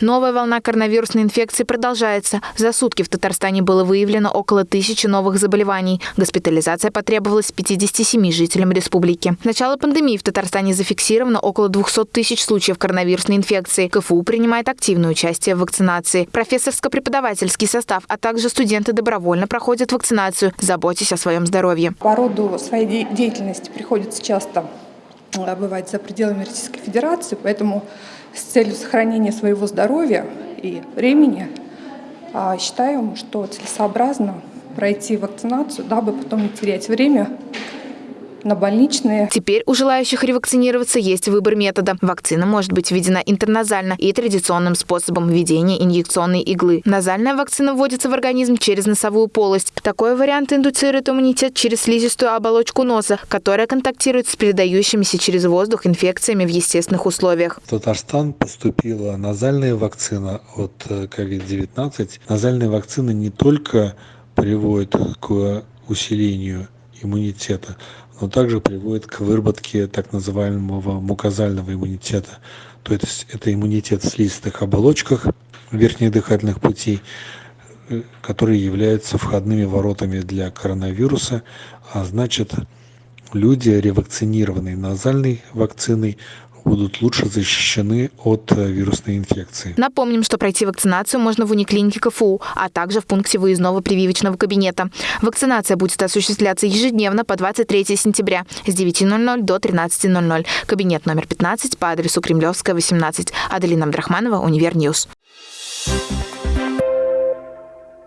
Новая волна коронавирусной инфекции продолжается. За сутки в Татарстане было выявлено около тысячи новых заболеваний. Госпитализация потребовалась 57 жителям республики. С начала пандемии в Татарстане зафиксировано около 200 тысяч случаев коронавирусной инфекции. КФУ принимает активное участие в вакцинации. Профессорско-преподавательский состав, а также студенты добровольно проходят вакцинацию, заботясь о своем здоровье. По роду своей деятельности приходится часто бывать за пределами Российской Федерации, поэтому с целью сохранения своего здоровья и времени а, считаем, что целесообразно пройти вакцинацию, дабы потом не терять время на больничные. Теперь у желающих ревакцинироваться есть выбор метода. Вакцина может быть введена интерназально и традиционным способом введения инъекционной иглы. Назальная вакцина вводится в организм через носовую полость. Такой вариант индуцирует иммунитет через слизистую оболочку носа, которая контактирует с передающимися через воздух инфекциями в естественных условиях. В Татарстан поступила назальная вакцина от COVID-19. Э, Назальная вакцина не только приводит к усилению иммунитета, но также приводит к выработке так называемого мукозального иммунитета. То есть это иммунитет в слизистых оболочках верхних дыхательных путей, э, которые являются входными воротами для коронавируса, а значит люди, ревакцинированные назальной вакциной, будут лучше защищены от э, вирусной инфекции. Напомним, что пройти вакцинацию можно в униклинике КФУ, а также в пункте выездного прививочного кабинета. Вакцинация будет осуществляться ежедневно по 23 сентября с 9.00 до 13.00. Кабинет номер 15 по адресу Кремлевская, 18. Аделина Абдрахманова, Univer News. Thank you